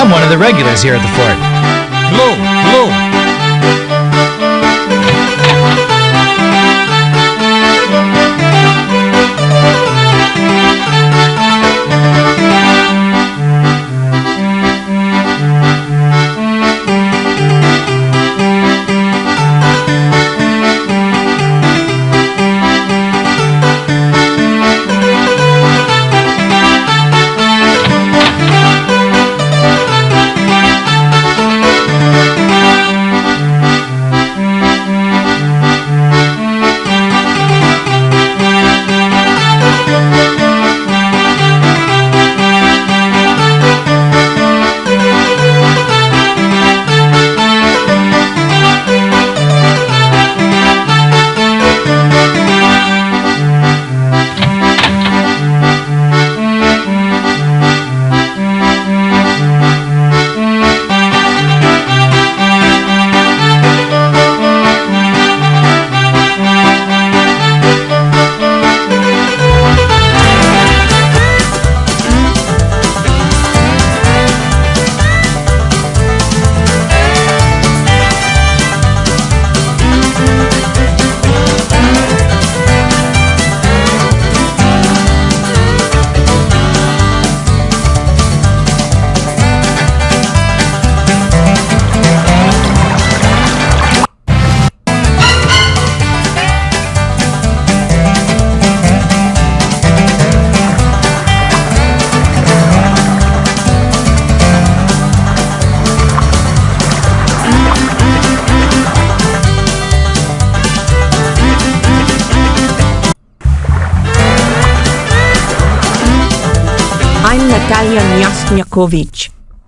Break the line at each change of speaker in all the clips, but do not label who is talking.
I'm one of the regulars here at the fort.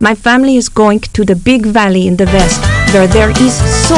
My family is going to the big valley in the west, where there is so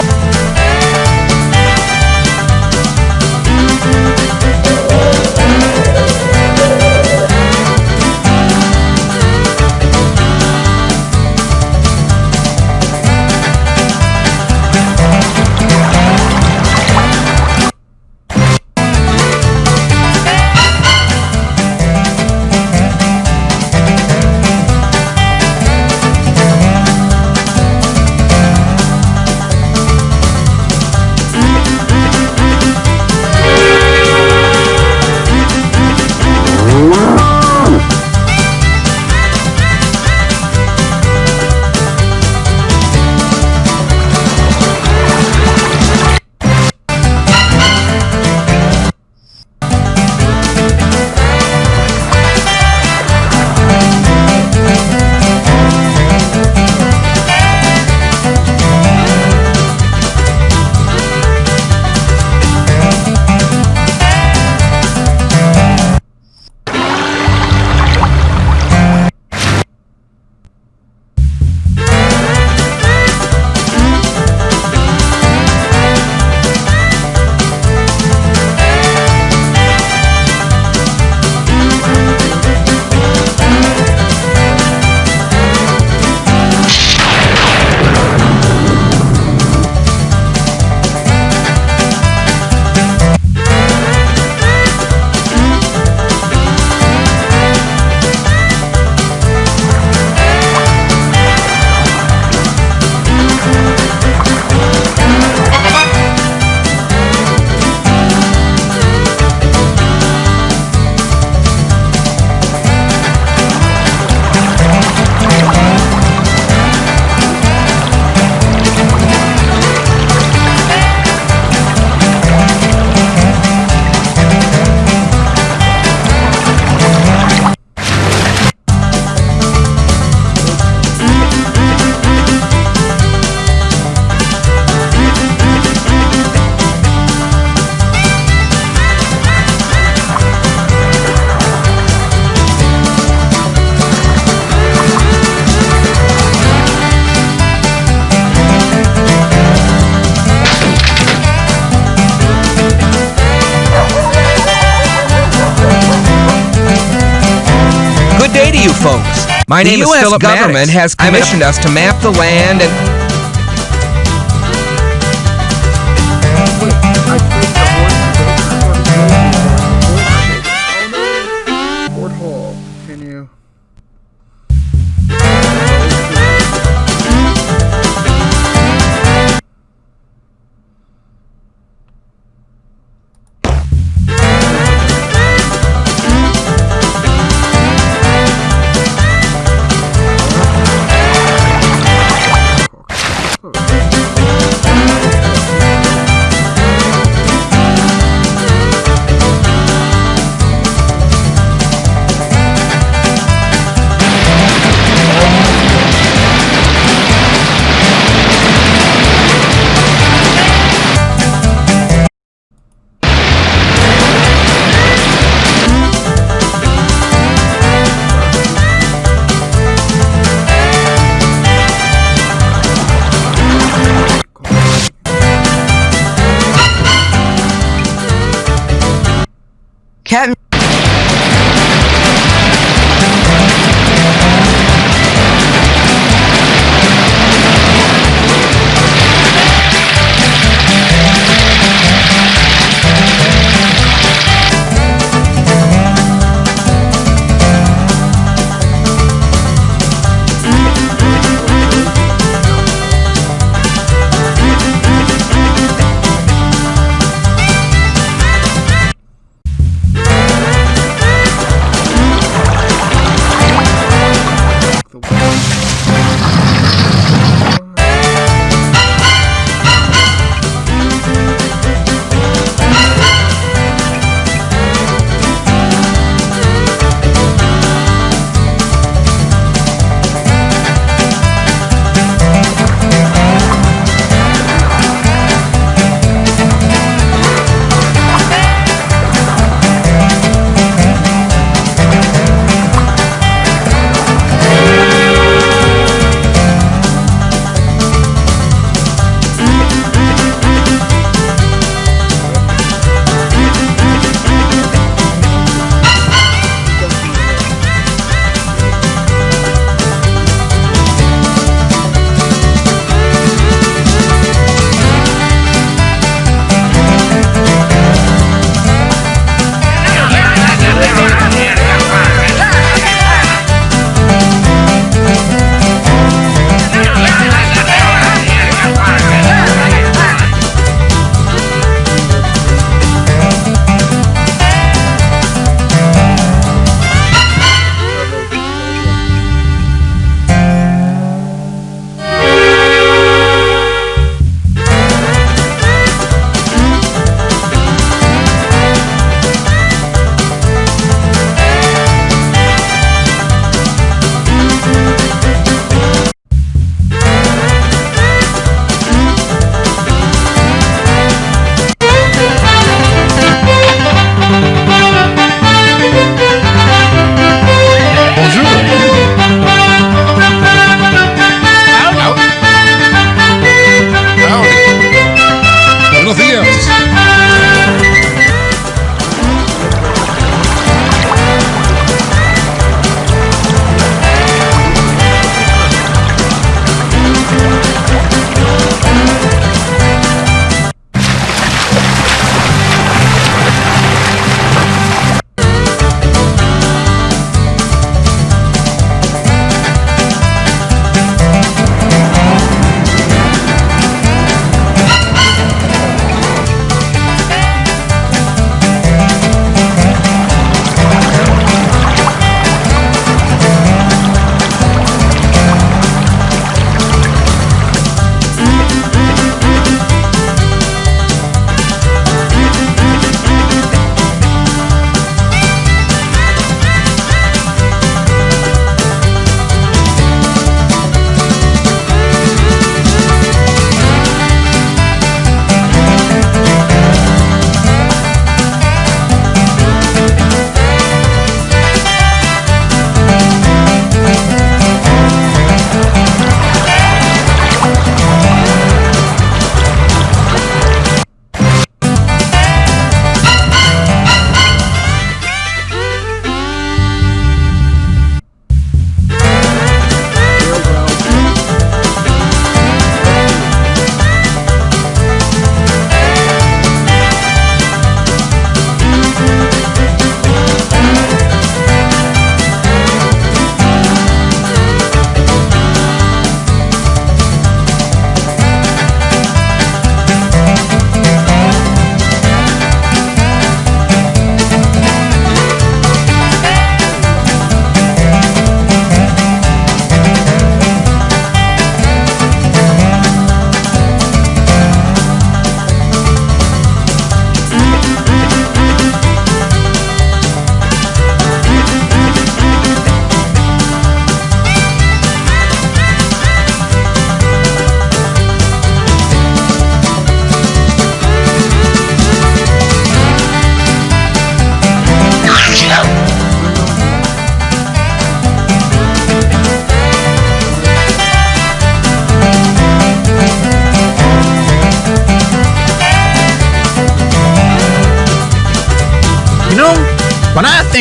My
the
name is
U.S.
Philip
government
Maddox.
has commissioned us to map the land and
Captain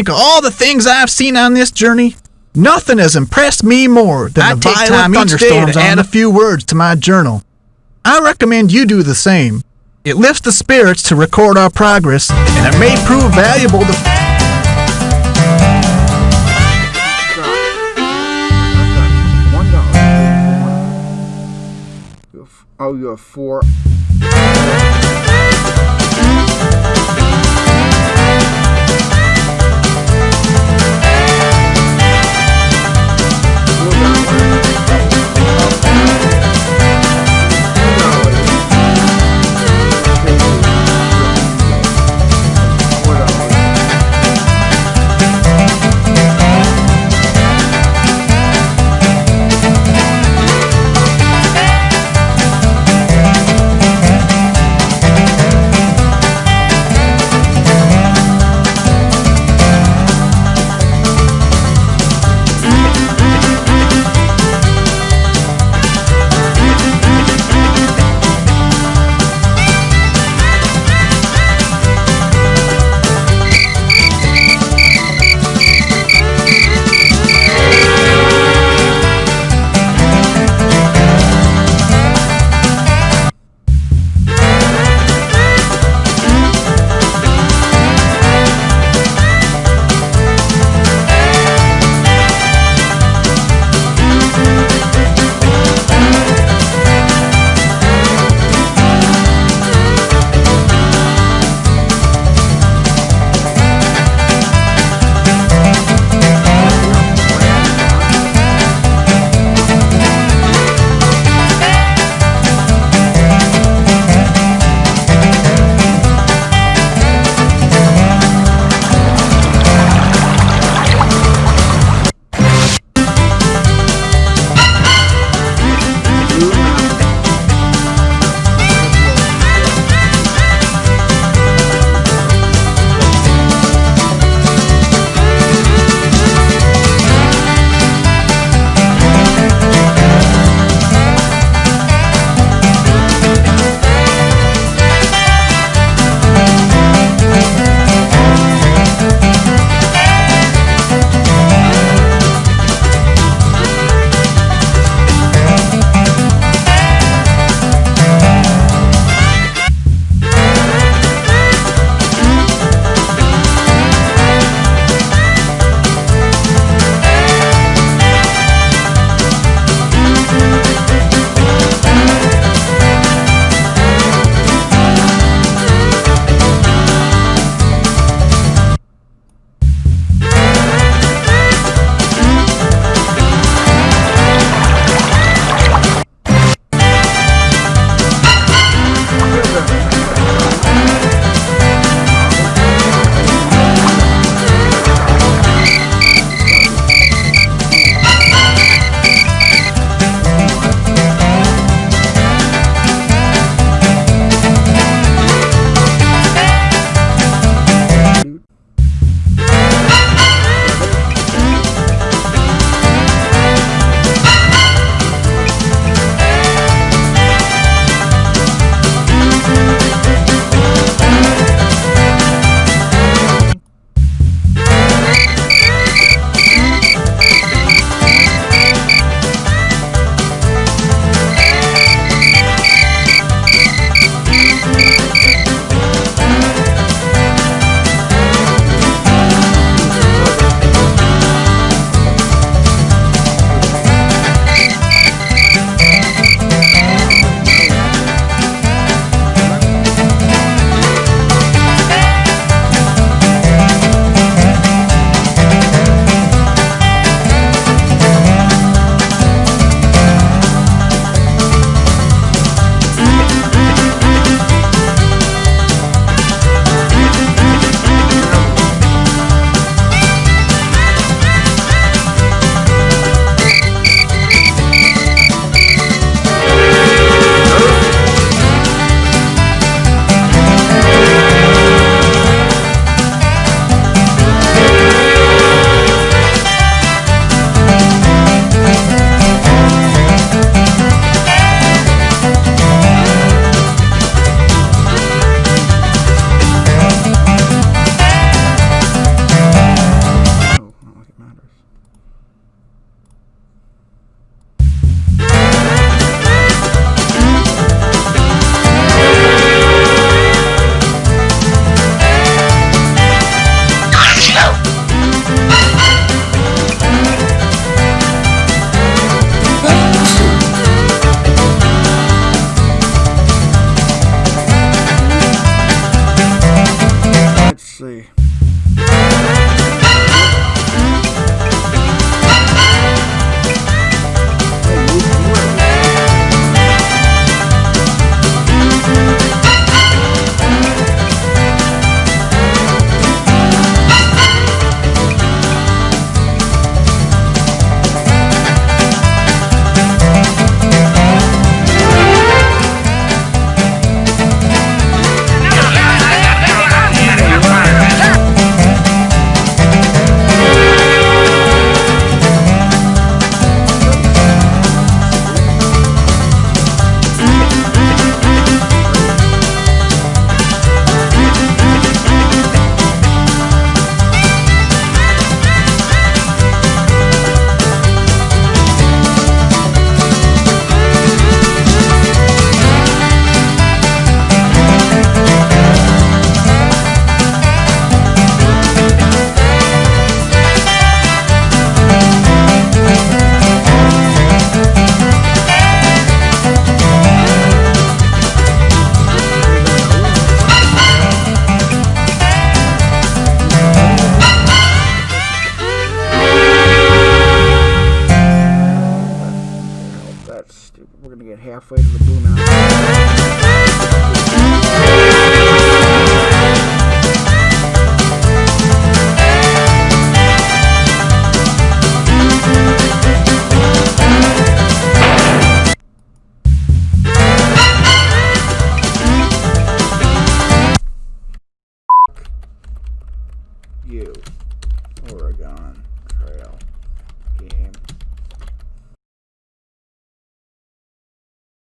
think of all the things I've seen on this journey, nothing has impressed me more than
I
the
take
violent
time each day
thunderstorms
to
to add a few words to my journal. I recommend you do the same. It lifts the spirits to record our progress, and it may prove valuable to
dollar. Oh, you have four.